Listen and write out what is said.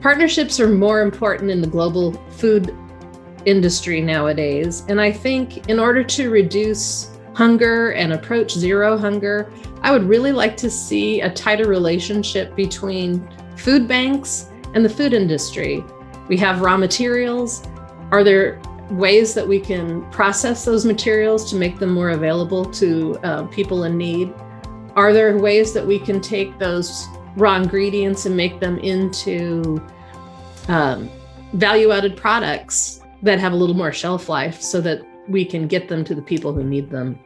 Partnerships are more important in the global food industry nowadays. And I think in order to reduce hunger and approach zero hunger, I would really like to see a tighter relationship between food banks and the food industry. We have raw materials. Are there ways that we can process those materials to make them more available to uh, people in need? Are there ways that we can take those raw ingredients and make them into um, value added products that have a little more shelf life so that we can get them to the people who need them?